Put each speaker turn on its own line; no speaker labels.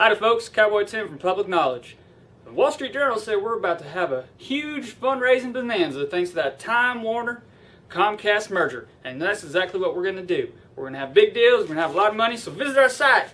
Howdy folks, Cowboy Tim from Public Knowledge. The Wall Street Journal said we're about to have a huge fundraising bonanza thanks to that Time Warner Comcast merger. And that's exactly what we're going to do. We're going to have big deals, we're going to have a lot of money, so visit our site,